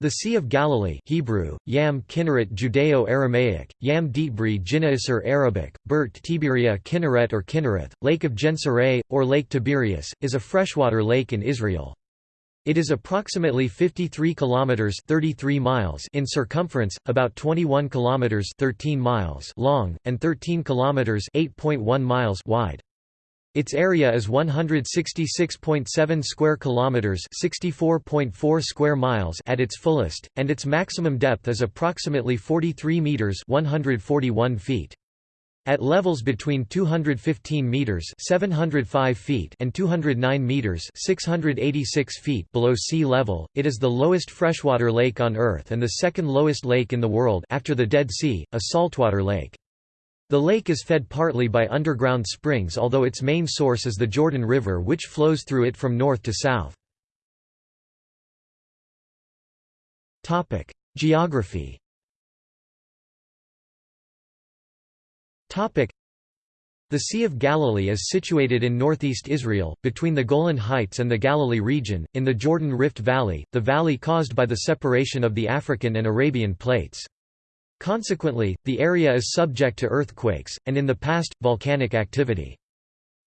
The Sea of Galilee Hebrew, Yam Kinneret Judeo-Aramaic, Yam Dietbri Jinnaisar Arabic, Bert Tiberia Kinneret or Kinnereth, Lake of Gennesaret, or Lake Tiberias, is a freshwater lake in Israel. It is approximately 53 kilometers 33 miles in circumference, about 21 kilometers 13 miles long and 13 kilometers 8.1 miles wide. Its area is 166.7 square kilometers, 64.4 square miles at its fullest, and its maximum depth is approximately 43 meters, 141 feet. At levels between 215 meters (705 feet) and 209 meters (686 feet) below sea level, it is the lowest freshwater lake on Earth and the second lowest lake in the world after the Dead Sea, a saltwater lake. The lake is fed partly by underground springs although its main source is the Jordan River which flows through it from north to south. Geography the Sea of Galilee is situated in northeast Israel, between the Golan Heights and the Galilee region, in the Jordan Rift Valley, the valley caused by the separation of the African and Arabian plates. Consequently, the area is subject to earthquakes, and in the past, volcanic activity.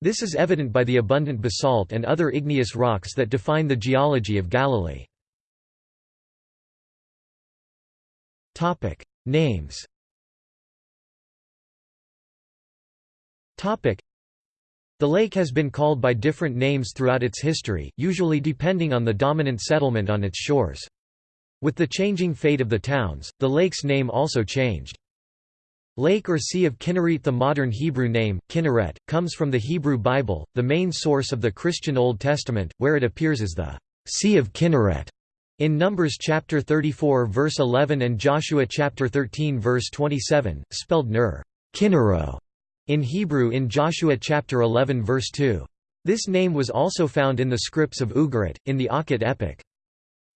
This is evident by the abundant basalt and other igneous rocks that define the geology of Galilee. Names the lake has been called by different names throughout its history, usually depending on the dominant settlement on its shores. With the changing fate of the towns, the lake's name also changed. Lake or Sea of Kinneret The modern Hebrew name, Kinneret, comes from the Hebrew Bible, the main source of the Christian Old Testament, where it appears as the Sea of Kinneret. In Numbers chapter 34 verse 11 and Joshua chapter 13 verse 27, spelled Ner, Kinnero, in Hebrew in Joshua chapter 11 verse 2. This name was also found in the scripts of Ugarit, in the Aqhat epic.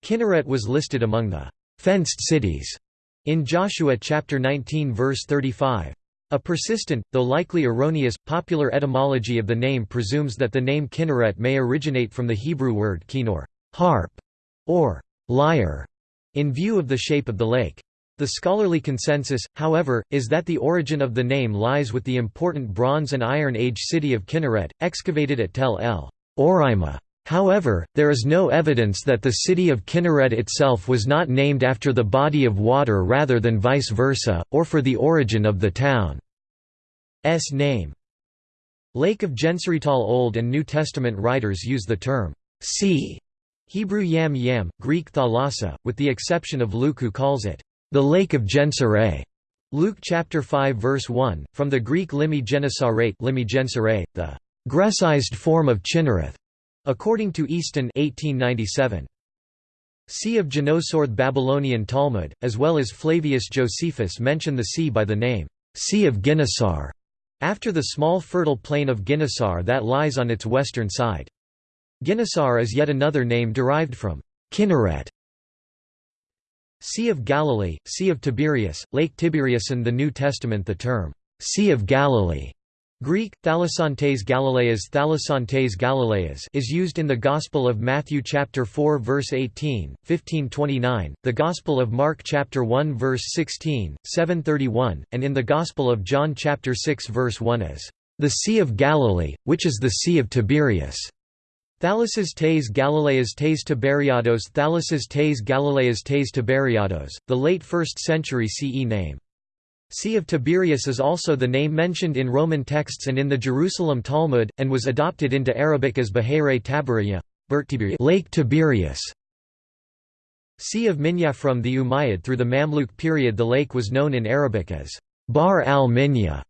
Kinneret was listed among the fenced cities in Joshua chapter 19 verse 35. A persistent, though likely erroneous, popular etymology of the name presumes that the name Kinneret may originate from the Hebrew word kinor harp", or lyre, in view of the shape of the lake. The scholarly consensus, however, is that the origin of the name lies with the important Bronze and Iron Age city of Kinneret, excavated at Tel el Oreimeh However, there is no evidence that the city of Kinneret itself was not named after the body of water rather than vice versa, or for the origin of the town's name. Lake of Gennesaret Old and New Testament writers use the term sea, Hebrew yam yam, Greek thalassa, with the exception of Luke who calls it the Lake of Gennesaret. Luke chapter 5 verse 1, from the Greek limi Gennesaret, limi the Grecized form of Chinnereth. According to Easton 1897. Sea of Ginosar Babylonian Talmud, as well as Flavius Josephus mention the sea by the name, Sea of Ginnasar, after the small fertile plain of Ginnasar that lies on its western side. Ginnasar is yet another name derived from Kinneret. Sea of Galilee, Sea of Tiberias, Lake Tiberias in the New Testament the term, Sea of Galilee Greek, thalasantes Galileas, thalasantes Galileas is used in the Gospel of Matthew chapter 4 verse 18, 1529, the Gospel of Mark chapter 1 verse 16, 731, and in the Gospel of John chapter 6 verse 1 as the Sea of Galilee, which is the Sea of Tiberias. Thalases tes Galileas tes Tiberiados Thalases tes Galileas tes Tiberiados, the late 1st century CE name. Sea of Tiberias is also the name mentioned in Roman texts and in the Jerusalem Talmud, and was adopted into Arabic as Bahare Tabariya Lake Tiberias. Sea of Minya From the Umayyad through the Mamluk period the lake was known in Arabic as Bar al-Minya,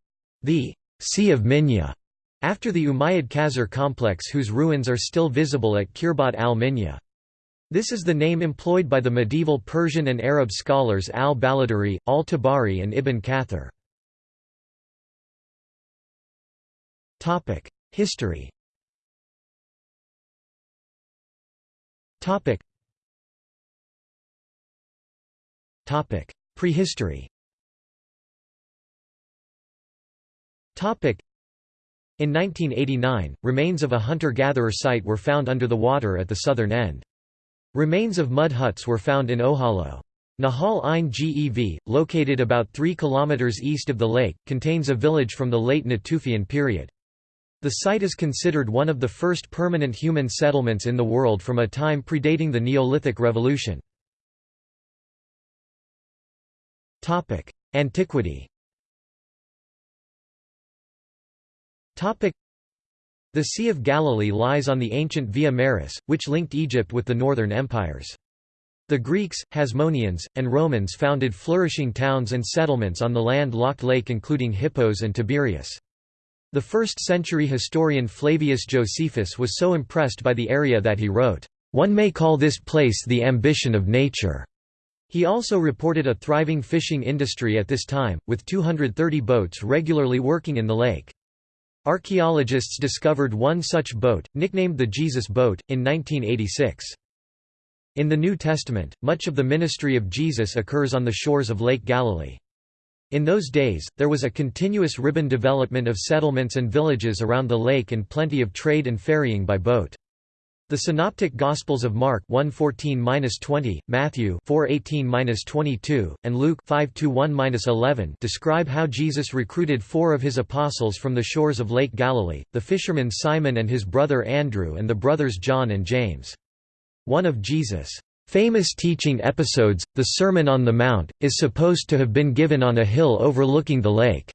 the Sea of Minya, after the Umayyad qasr complex whose ruins are still visible at Khirbat al-Minya. This is the name employed by the medieval Persian and Arab scholars al-Baladhuri, al-Tabari and Ibn Kathir. History Prehistory In 1989, remains of a hunter-gatherer site were found under the water at the southern end. Remains of mud huts were found in Ohalo. Nahal Ein Gev, located about 3 km east of the lake, contains a village from the late Natufian period. The site is considered one of the first permanent human settlements in the world from a time predating the Neolithic Revolution. Antiquity the Sea of Galilee lies on the ancient Via Maris, which linked Egypt with the northern empires. The Greeks, Hasmoneans, and Romans founded flourishing towns and settlements on the land-locked lake including Hippos and Tiberias. The first-century historian Flavius Josephus was so impressed by the area that he wrote, "...one may call this place the ambition of nature." He also reported a thriving fishing industry at this time, with 230 boats regularly working in the lake. Archaeologists discovered one such boat, nicknamed the Jesus Boat, in 1986. In the New Testament, much of the ministry of Jesus occurs on the shores of Lake Galilee. In those days, there was a continuous ribbon development of settlements and villages around the lake and plenty of trade and ferrying by boat. The Synoptic Gospels of Mark 1:14-20, Matthew 4:18-22, and Luke 5:1-11 describe how Jesus recruited 4 of his apostles from the shores of Lake Galilee, the fishermen Simon and his brother Andrew and the brothers John and James. One of Jesus' famous teaching episodes, the Sermon on the Mount, is supposed to have been given on a hill overlooking the lake.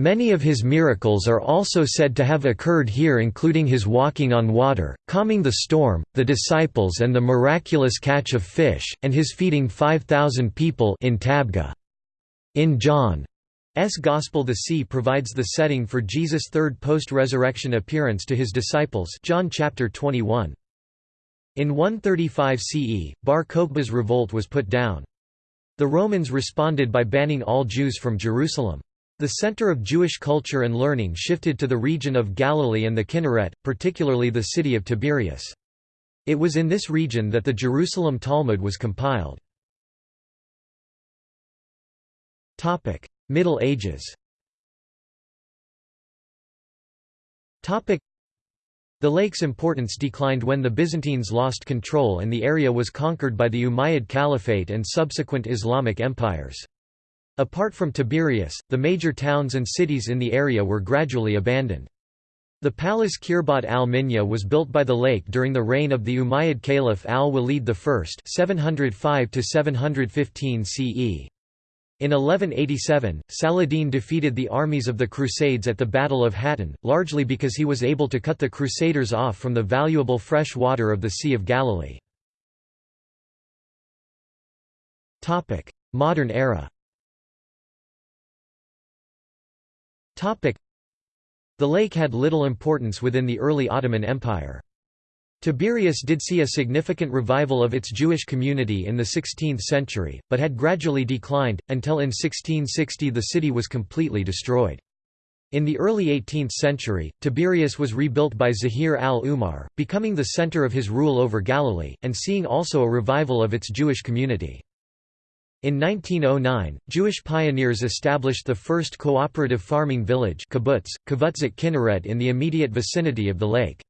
Many of his miracles are also said to have occurred here including his walking on water, calming the storm, the disciples and the miraculous catch of fish, and his feeding 5,000 people in Tabgha. In John's Gospel the sea provides the setting for Jesus' third post-resurrection appearance to his disciples John chapter 21. In 135 CE, Bar Kokhba's revolt was put down. The Romans responded by banning all Jews from Jerusalem. The center of Jewish culture and learning shifted to the region of Galilee and the Kinneret, particularly the city of Tiberias. It was in this region that the Jerusalem Talmud was compiled. Middle Ages the lake's importance declined when the Byzantines lost control and the area was conquered by the Umayyad Caliphate and subsequent Islamic empires. Apart from Tiberias, the major towns and cities in the area were gradually abandoned. The palace Khirbat al-Minya was built by the lake during the reign of the Umayyad Caliph al-Walid I 705 CE. In 1187, Saladin defeated the armies of the Crusades at the Battle of Hattin, largely because he was able to cut the Crusaders off from the valuable fresh water of the Sea of Galilee. Modern era The lake had little importance within the early Ottoman Empire. Tiberias did see a significant revival of its Jewish community in the 16th century, but had gradually declined, until in 1660 the city was completely destroyed. In the early 18th century, Tiberias was rebuilt by Zahir al-Umar, becoming the center of his rule over Galilee, and seeing also a revival of its Jewish community. In 1909, Jewish pioneers established the first cooperative farming village kibbutz, Kvutzat Kinneret in the immediate vicinity of the lake.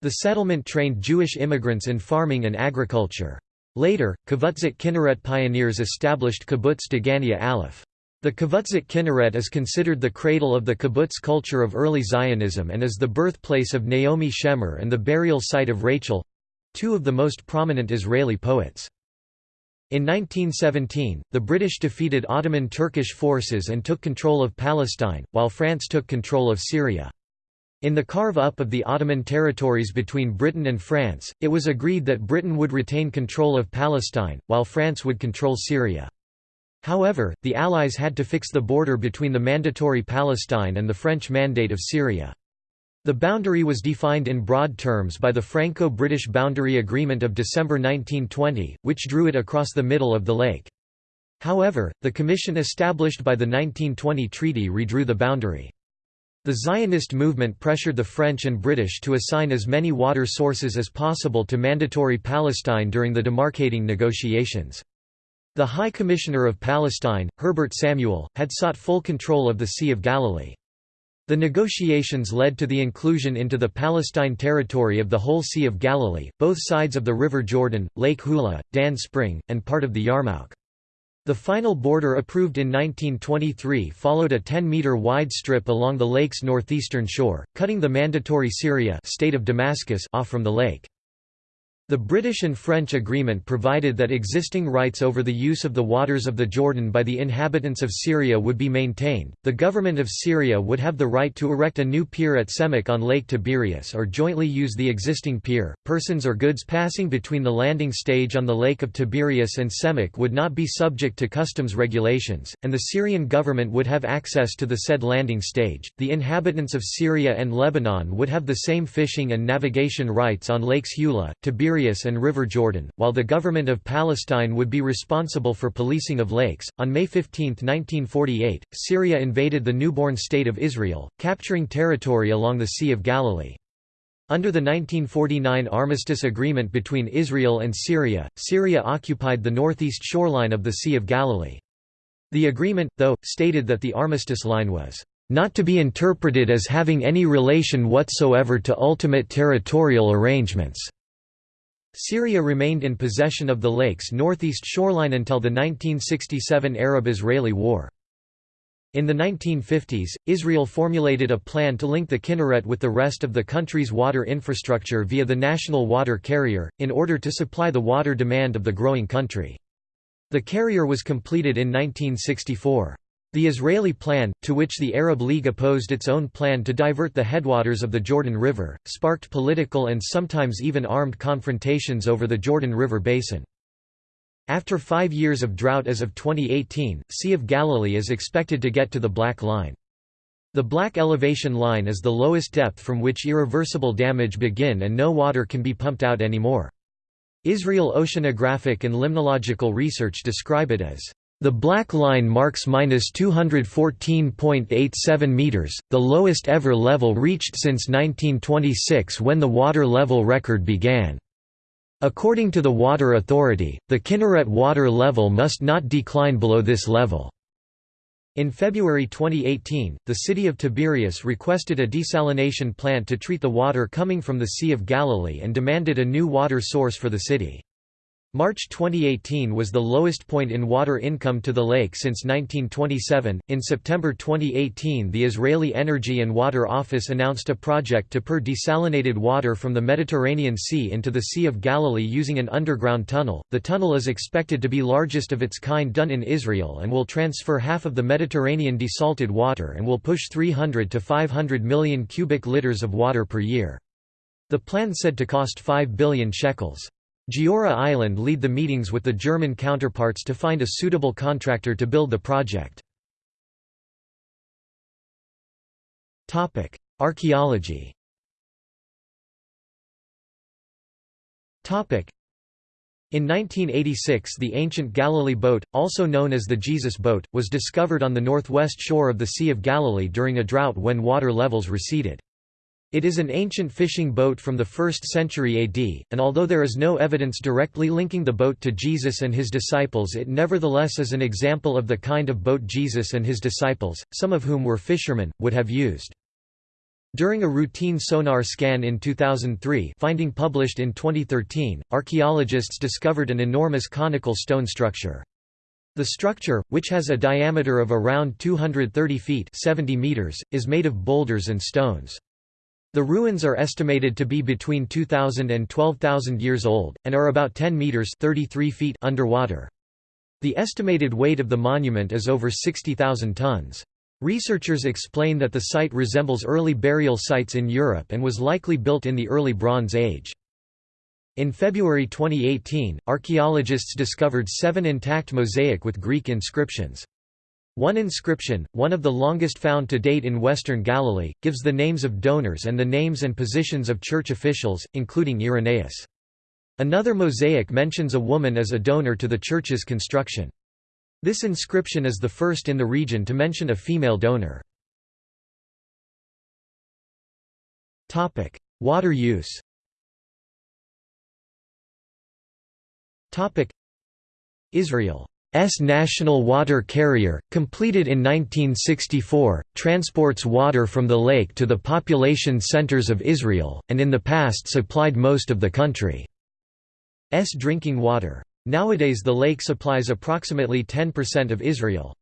The settlement trained Jewish immigrants in farming and agriculture. Later, Kvutzat Kinneret pioneers established Kibbutz Degania Aleph. The Kvutzat Kinneret is considered the cradle of the kibbutz culture of early Zionism and is the birthplace of Naomi Shemer and the burial site of Rachel—two of the most prominent Israeli poets. In 1917, the British defeated Ottoman Turkish forces and took control of Palestine, while France took control of Syria. In the carve-up of the Ottoman territories between Britain and France, it was agreed that Britain would retain control of Palestine, while France would control Syria. However, the Allies had to fix the border between the mandatory Palestine and the French Mandate of Syria. The boundary was defined in broad terms by the Franco-British Boundary Agreement of December 1920, which drew it across the middle of the lake. However, the commission established by the 1920 treaty redrew the boundary. The Zionist movement pressured the French and British to assign as many water sources as possible to Mandatory Palestine during the demarcating negotiations. The High Commissioner of Palestine, Herbert Samuel, had sought full control of the Sea of Galilee. The negotiations led to the inclusion into the Palestine territory of the whole Sea of Galilee, both sides of the River Jordan, Lake Hula, Dan Spring, and part of the Yarmouk. The final border approved in 1923 followed a 10-metre wide strip along the lake's northeastern shore, cutting the mandatory Syria state of Damascus off from the lake. The British and French agreement provided that existing rights over the use of the waters of the Jordan by the inhabitants of Syria would be maintained. The government of Syria would have the right to erect a new pier at Semakh on Lake Tiberias or jointly use the existing pier. Persons or goods passing between the landing stage on the Lake of Tiberias and Semakh would not be subject to customs regulations, and the Syrian government would have access to the said landing stage. The inhabitants of Syria and Lebanon would have the same fishing and navigation rights on Lakes Hula, Tiberias And River Jordan, while the government of Palestine would be responsible for policing of lakes. On May 15, 1948, Syria invaded the newborn state of Israel, capturing territory along the Sea of Galilee. Under the 1949 armistice agreement between Israel and Syria, Syria occupied the northeast shoreline of the Sea of Galilee. The agreement, though, stated that the armistice line was not to be interpreted as having any relation whatsoever to ultimate territorial arrangements. Syria remained in possession of the lake's northeast shoreline until the 1967 Arab–Israeli War. In the 1950s, Israel formulated a plan to link the Kinneret with the rest of the country's water infrastructure via the national water carrier, in order to supply the water demand of the growing country. The carrier was completed in 1964. The Israeli plan, to which the Arab League opposed its own plan to divert the headwaters of the Jordan River, sparked political and sometimes even armed confrontations over the Jordan River basin. After five years of drought as of 2018, Sea of Galilee is expected to get to the Black Line. The black elevation line is the lowest depth from which irreversible damage begin and no water can be pumped out anymore. Israel oceanographic and limnological research describe it as the black line marks minus 214.87 meters, the lowest ever level reached since 1926 when the water level record began. According to the Water Authority, the Kinneret water level must not decline below this level. In February 2018, the city of Tiberias requested a desalination plant to treat the water coming from the Sea of Galilee and demanded a new water source for the city. March 2018 was the lowest point in water income to the lake since 1927. In September 2018, the Israeli Energy and Water Office announced a project to pour desalinated water from the Mediterranean Sea into the Sea of Galilee using an underground tunnel. The tunnel is expected to be largest of its kind done in Israel and will transfer half of the Mediterranean desalted water and will push 300 to 500 million cubic liters of water per year. The plan said to cost 5 billion shekels. Giora Island lead the meetings with the German counterparts to find a suitable contractor to build the project. Archaeology in 1986 the ancient Galilee boat, also known as the Jesus boat, was discovered on the northwest shore of the Sea of Galilee during a drought when water levels receded. It is an ancient fishing boat from the 1st century AD, and although there is no evidence directly linking the boat to Jesus and his disciples it nevertheless is an example of the kind of boat Jesus and his disciples, some of whom were fishermen, would have used. During a routine sonar scan in 2003 finding published in 2013, archaeologists discovered an enormous conical stone structure. The structure, which has a diameter of around 230 feet 70 meters, is made of boulders and stones. The ruins are estimated to be between 2,000 and 12,000 years old, and are about 10 metres 33 feet underwater. The estimated weight of the monument is over 60,000 tons. Researchers explain that the site resembles early burial sites in Europe and was likely built in the early Bronze Age. In February 2018, archaeologists discovered seven intact mosaic with Greek inscriptions. One inscription, one of the longest found to date in western Galilee, gives the names of donors and the names and positions of church officials, including Irenaeus. Another mosaic mentions a woman as a donor to the church's construction. This inscription is the first in the region to mention a female donor. Water use Israel national water carrier, completed in 1964, transports water from the lake to the population centers of Israel, and in the past supplied most of the country's drinking water. Nowadays the lake supplies approximately 10% of Israel's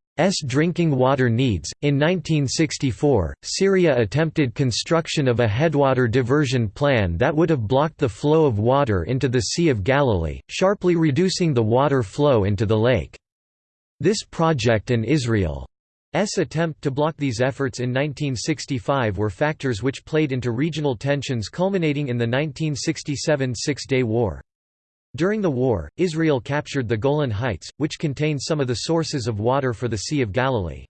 drinking water needs. In 1964, Syria attempted construction of a headwater diversion plan that would have blocked the flow of water into the Sea of Galilee, sharply reducing the water flow into the lake. This project and Israel's attempt to block these efforts in 1965 were factors which played into regional tensions culminating in the 1967 Six-Day War. During the war, Israel captured the Golan Heights, which contain some of the sources of water for the Sea of Galilee.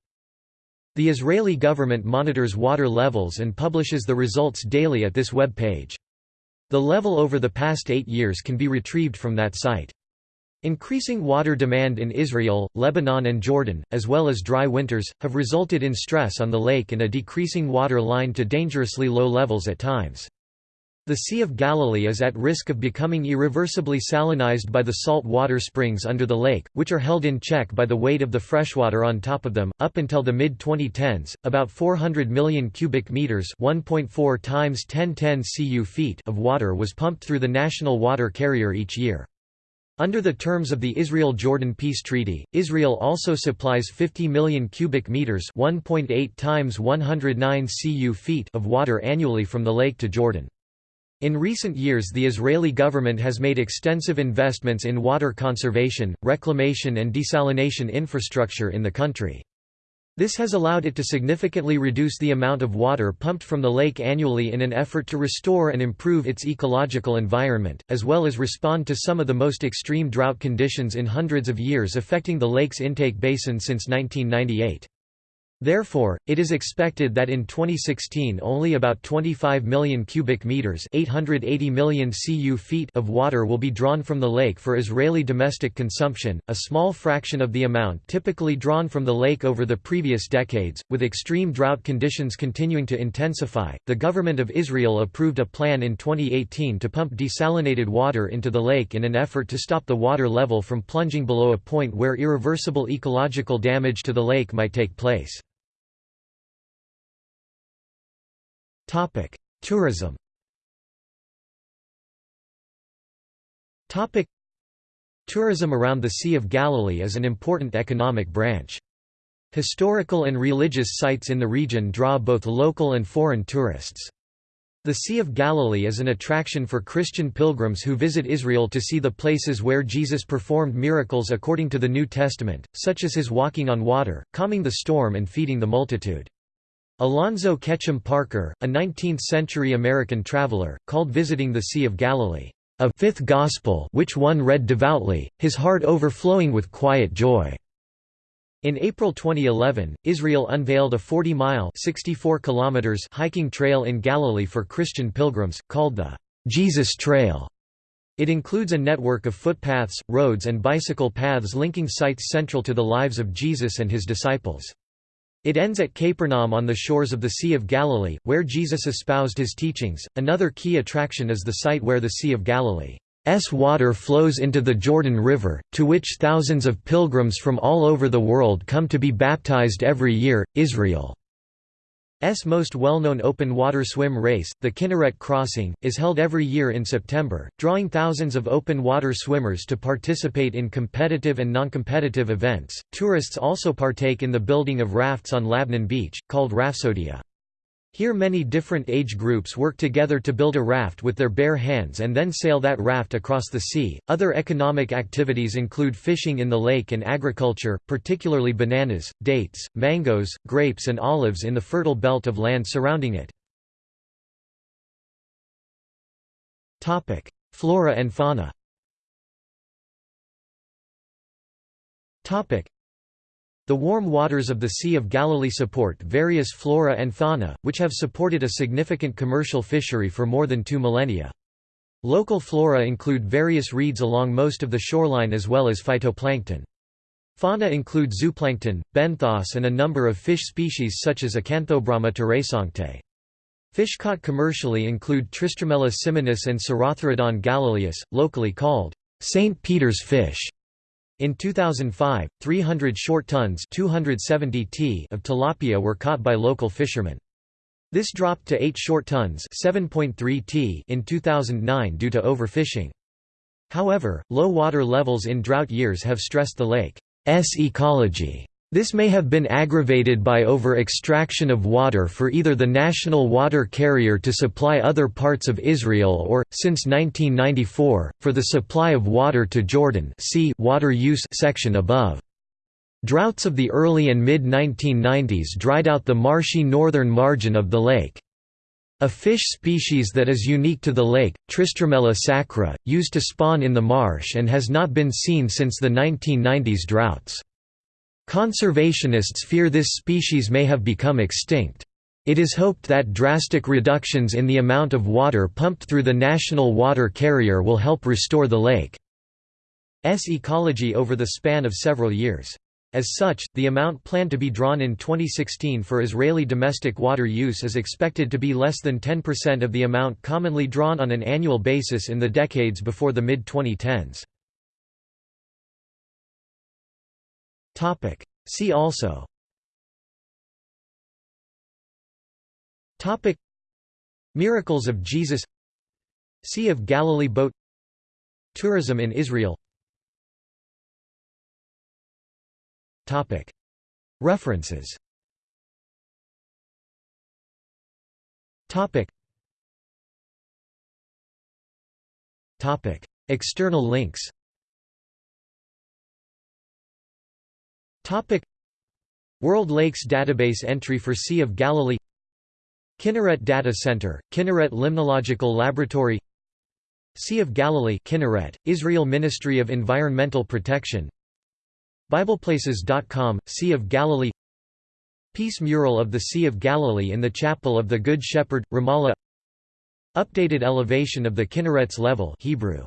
The Israeli government monitors water levels and publishes the results daily at this web page. The level over the past eight years can be retrieved from that site. Increasing water demand in Israel, Lebanon and Jordan, as well as dry winters, have resulted in stress on the lake and a decreasing water line to dangerously low levels at times. The Sea of Galilee is at risk of becoming irreversibly salinized by the salt water springs under the lake, which are held in check by the weight of the freshwater on top of them. Up until the mid 2010s, about 400 million cubic meters (1.4 times 1010 cu feet) of water was pumped through the national water carrier each year. Under the terms of the Israel-Jordan Peace Treaty, Israel also supplies 50 million cubic meters (1.8 times 109 cu feet) of water annually from the lake to Jordan. In recent years the Israeli government has made extensive investments in water conservation, reclamation and desalination infrastructure in the country. This has allowed it to significantly reduce the amount of water pumped from the lake annually in an effort to restore and improve its ecological environment, as well as respond to some of the most extreme drought conditions in hundreds of years affecting the lake's intake basin since 1998. Therefore, it is expected that in 2016 only about 25 million cubic meters, 880 million cu feet of water will be drawn from the lake for Israeli domestic consumption, a small fraction of the amount typically drawn from the lake over the previous decades. With extreme drought conditions continuing to intensify, the government of Israel approved a plan in 2018 to pump desalinated water into the lake in an effort to stop the water level from plunging below a point where irreversible ecological damage to the lake might take place. Topic: Tourism. Topic: Tourism around the Sea of Galilee is an important economic branch. Historical and religious sites in the region draw both local and foreign tourists. The Sea of Galilee is an attraction for Christian pilgrims who visit Israel to see the places where Jesus performed miracles according to the New Testament, such as his walking on water, calming the storm and feeding the multitude. Alonzo Ketchum Parker, a 19th-century American traveler, called visiting the Sea of Galilee, "...a fifth gospel which one read devoutly, his heart overflowing with quiet joy." In April 2011, Israel unveiled a 40-mile hiking trail in Galilee for Christian pilgrims, called the Jesus Trail. It includes a network of footpaths, roads and bicycle paths linking sites central to the lives of Jesus and his disciples. It ends at Capernaum on the shores of the Sea of Galilee, where Jesus espoused his teachings. Another key attraction is the site where the Sea of Galilee's water flows into the Jordan River, to which thousands of pilgrims from all over the world come to be baptized every year. Israel S most well-known open water swim race, the Kinneret Crossing, is held every year in September, drawing thousands of open water swimmers to participate in competitive and non-competitive events. Tourists also partake in the building of rafts on Labnan Beach, called Rafsodia. Here many different age groups work together to build a raft with their bare hands and then sail that raft across the sea. Other economic activities include fishing in the lake and agriculture, particularly bananas, dates, mangoes, grapes and olives in the fertile belt of land surrounding it. Topic: Flora and fauna. Topic: the warm waters of the Sea of Galilee support various flora and fauna, which have supported a significant commercial fishery for more than two millennia. Local flora include various reeds along most of the shoreline as well as phytoplankton. Fauna include zooplankton, benthos and a number of fish species such as Acanthobrama terraesanctae. Fish caught commercially include Tristramella simonis and Sarotherodon galilaeus, locally called St. Peter's fish. In 2005, 300 short tons 270 t of tilapia were caught by local fishermen. This dropped to 8 short tons 7.3 t in 2009 due to overfishing. However, low water levels in drought years have stressed the lake's ecology. This may have been aggravated by over-extraction of water for either the national water carrier to supply other parts of Israel or, since 1994, for the supply of water to Jordan see water use section above. Droughts of the early and mid-1990s dried out the marshy northern margin of the lake. A fish species that is unique to the lake, Tristramella sacra, used to spawn in the marsh and has not been seen since the 1990s droughts. Conservationists fear this species may have become extinct. It is hoped that drastic reductions in the amount of water pumped through the national water carrier will help restore the lake's ecology over the span of several years. As such, the amount planned to be drawn in 2016 for Israeli domestic water use is expected to be less than 10% of the amount commonly drawn on an annual basis in the decades before the mid-2010s. Topic. See also. Topic. Miracles of Jesus. Sea of Galilee boat. Tourism in Israel. Topic. References. Topic. Topic. External links Topic World Lakes Database entry for Sea of Galilee Kinneret Data Center, Kinneret Limnological Laboratory Sea of Galilee Kinneret, Israel Ministry of Environmental Protection BiblePlaces.com, Sea of Galilee Peace mural of the Sea of Galilee in the Chapel of the Good Shepherd, Ramallah Updated elevation of the Kinneret's level Hebrew.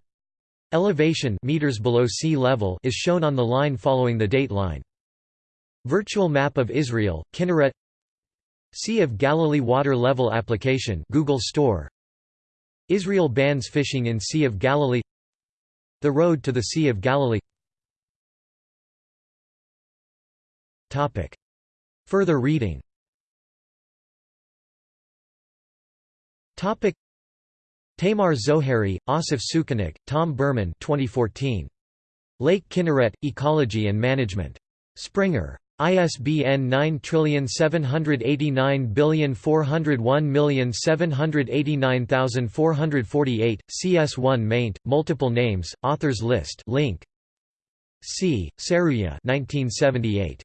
Elevation meters below sea level is shown on the line following the date line. Virtual map of Israel, Kinneret. Sea of Galilee water level application Google Store. Israel bans fishing in Sea of Galilee. The road to the Sea of Galilee. Topic. Further reading. Topic. Tamar Zohary, Assaf Sukenik, Tom Berman 2014. Lake Kinneret, Ecology and Management. Springer. ISBN 9789401789448, CS1 maint, multiple names, authors list link. C. Serruya 1978.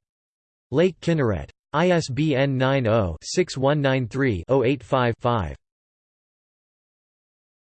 Lake Kinneret. ISBN 90-6193-085-5.